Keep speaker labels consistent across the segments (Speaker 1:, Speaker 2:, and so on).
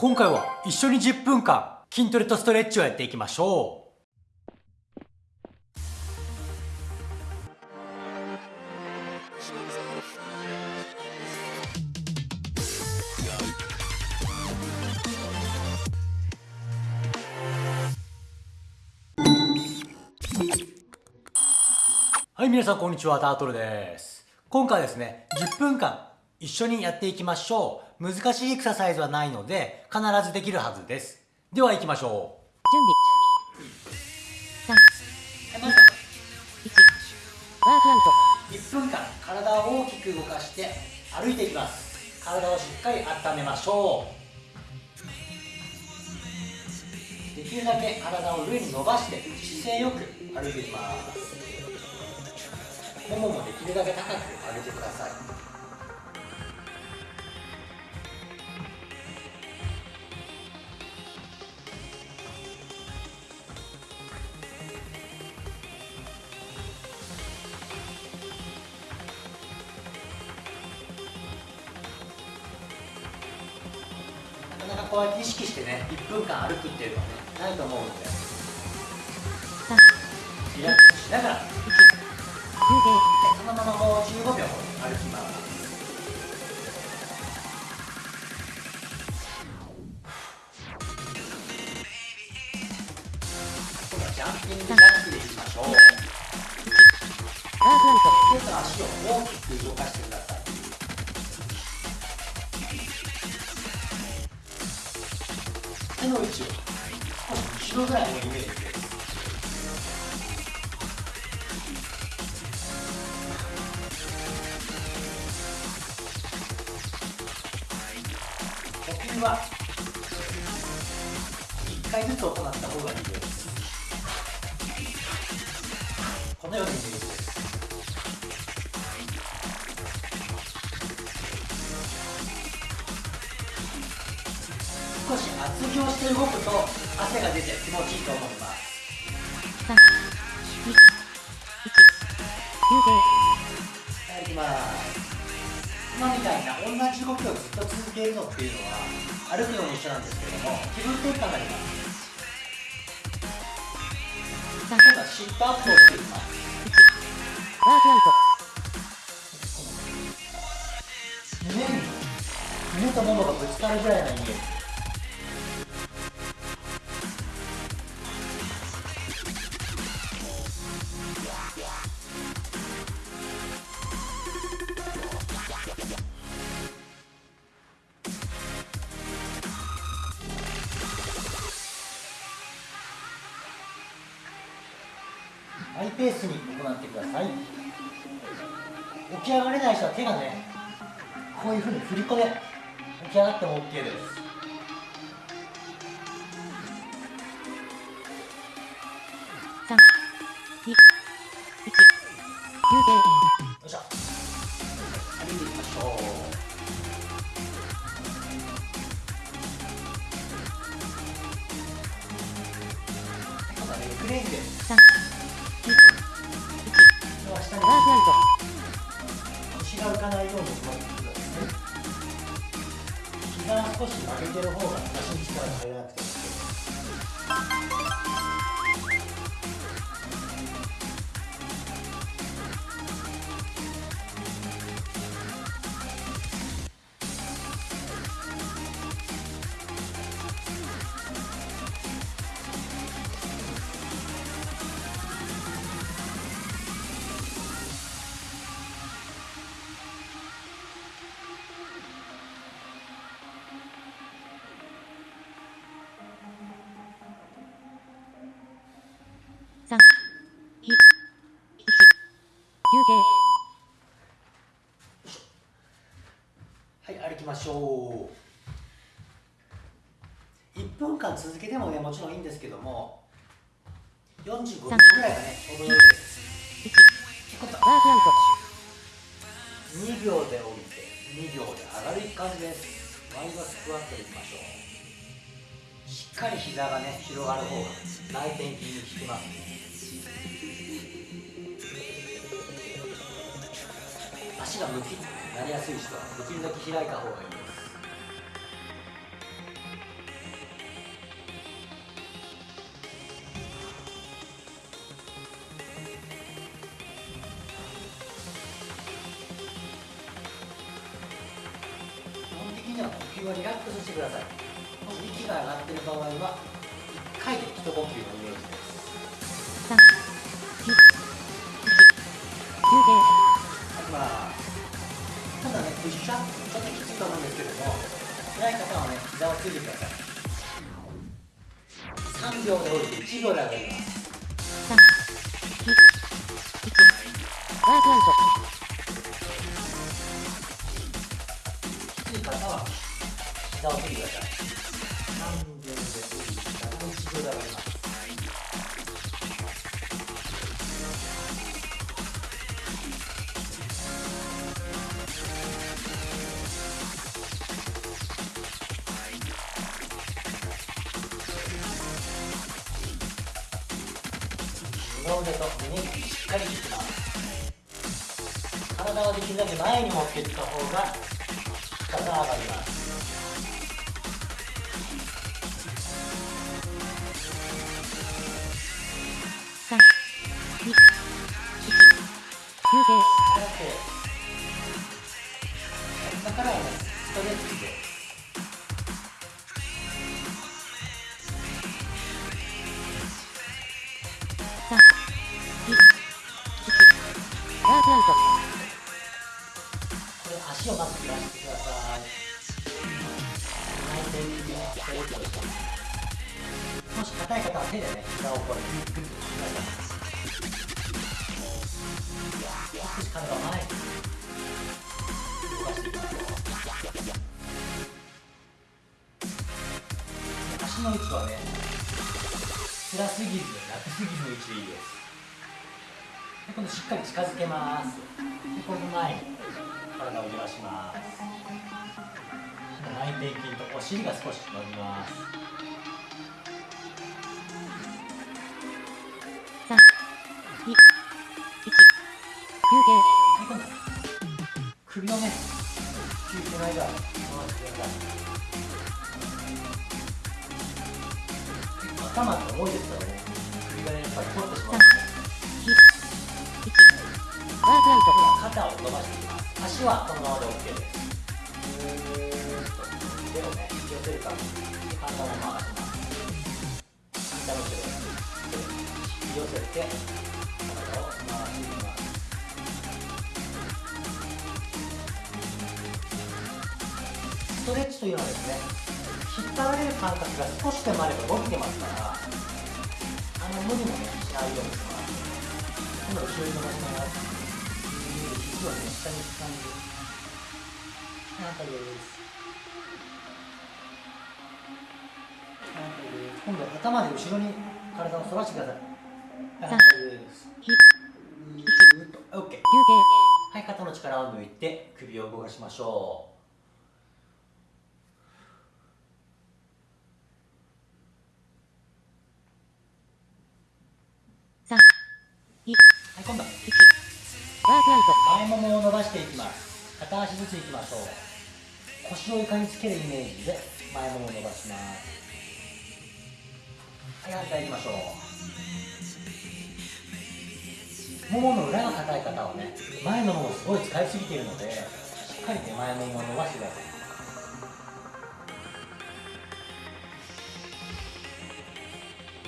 Speaker 1: 今回は一緒に10分間筋トレとストレッチをやっていきましょう。はい皆さんこんにちはタートルです。今回ですね10分間一緒にやっていきましょう。難しいエクササイズはないので必ずできるはずです。では行きましょう。
Speaker 2: 準備。3 2 1ワークアウト
Speaker 1: 1分間体を大きく動かして歩いていきます体をしっかり温めましょうできるだけ体を上に伸ばして姿勢よく歩いていきますもももできるだけ高く上げてくださいこうやって意識してね1分間歩くっていうのはねないと思うので。リラックスしながらそのままもう15秒歩きます。ジャンピングジャックでいきましょう。手と足を大きく動かしてくださいの位置を後ろぐらいのイメージで呼吸は1回ずつ行った方がいいですこのようにイメージです。少し厚着をして動くと汗が出て気持ちいいと思います
Speaker 2: 3 2 1休憩
Speaker 1: はい、きます今みたいな同じ動きをずっと続けるのっていうのは歩くのも一緒なんですけども気分転換になります今度はシットアップをしていきます
Speaker 2: ワークアウト
Speaker 1: 胸に胸とももがぶつかるぐらいのイメージハイペースに行ってください。起き上がれない人は手がねこういうふうに振り子で起き上がっても OK です。
Speaker 2: 3 2 1
Speaker 1: 9 0膝は少し曲げてる方が足に力が入らなくて。も OK はい歩きましょう。1分間続けてもねもちろんいいんですけども45秒ぐらいがねちょうどよいです。
Speaker 2: ワークアウト
Speaker 1: 2秒で降りて2秒で上がる感じです。ワイドスクワットいきましょう。しっかり膝がね広がる方が内転筋に効きます。ね足が向きになりやすい人はできるだけ開いた方がいいです。には呼吸はリラックスしてください。もし息が上がっている場合は1回で一呼吸のイメージです。膝をついてください3秒で降りて1秒で上がります、きつい方は膝をついてください腕と胸にしっかり引きます体はできるだけ前に持っていった方が肩が上がります
Speaker 2: 3、2、1、休憩。
Speaker 1: をまず揺らしてください内転筋のストレッチをしてもし硬い方は手でね膝をこうグッグッと引きながら少し体を前に動かしていきましょう足の位置はね辛すぎず楽すぎずの位置でいいですで今度しっかり近づけますでこの前に体を揺らします内転筋とお尻が少し伸びます
Speaker 2: 3、2、1、休憩。
Speaker 1: 首をね休憩の間回してください。頭って重いですからね首がねやっぱり凝ってしまう
Speaker 2: 3、2、1、ワークアウト。
Speaker 1: 肩を伸ばしていきます足はこのままで OK ですぐーっと手をね寄せる感じで体を回します膝の手を引き寄せて体を回してますストレッチというのはですね引っ張られる感覚が少しでもあれば動いてますからあの無理もねしないようにします。今度後ろに伸ばします肘をね下に掴んで反対です反対です今度は頭で後ろに体を反らしてください反対です
Speaker 2: 2、
Speaker 1: ぐーっと OK。はい肩の力を抜いて首を動かしましょう、はい今度は、
Speaker 2: ワークアウト。
Speaker 1: 前ももを伸ばしていきます。片足ずついきましょう。腰を床につけるイメージで前ももを伸ばします。はい反対いきましょう。ももの裏が硬い方はね前のももすごい使いすぎているのでしっかりね前ももを伸ばしてください。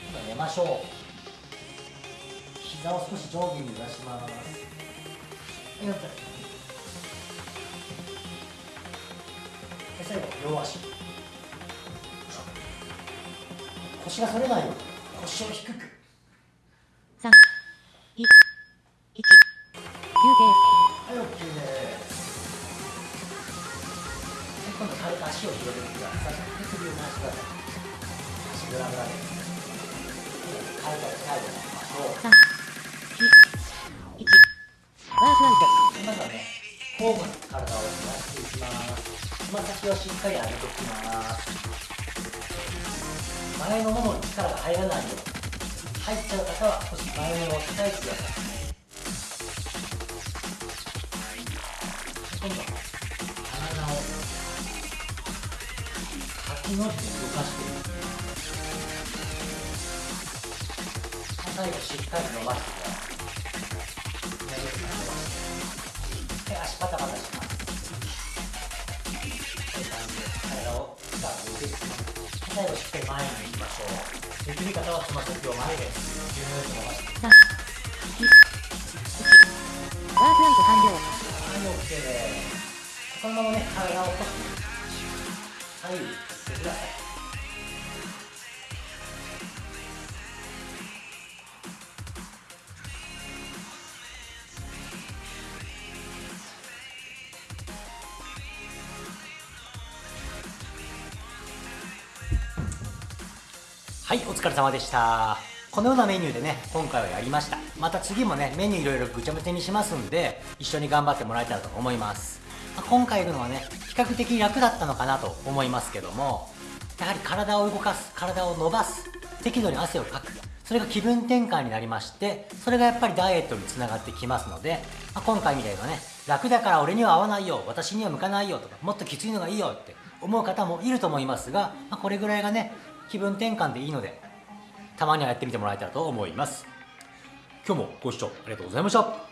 Speaker 1: 今度は寝ましょう。膝を少し上下に揺らします。よっとで最後両足腰が反れないように腰を低く
Speaker 2: 3、2、1、休憩。
Speaker 1: はい OK です今度軽く足を広げてくださいで首を回してください足グラグラです軽く最後にしましょう交互に体を回していきます。つま先をしっかり上げていきます。前のももに力が入らないように、入っちゃう方は少し前ももを叩いてください。今度は体を先の字に動かしていきます。最後しっかり伸ばしてい。でくり最後しっかり前に。行きましょうできり方はつま先を前ですギューッと伸ばして
Speaker 2: 3、ワークアウト完了。
Speaker 1: はい、OK です。このままね、体を起こして、左右に。振ってください。はい、お疲れ様でした。このようなメニューでね、今回はやりました。また次もね、メニューいろいろぐちゃぐちゃにしますんで、一緒に頑張ってもらえたらと思います。まあ今回いるのはね、比較的楽だったのかなと思いますけども、やはり体を動かす、体を伸ばす、適度に汗をかく、それが気分転換になりまして、それがやっぱりダイエットにつながってきますので、まあ今回みたいなね、楽だから俺には合わないよ、私には向かないよとか、もっときついのがいいよって思う方もいると思いますが、まあこれぐらいがね、気分転換でいいのでたまにはやってみてもらえたらと思います。今日もご視聴ありがとうございました。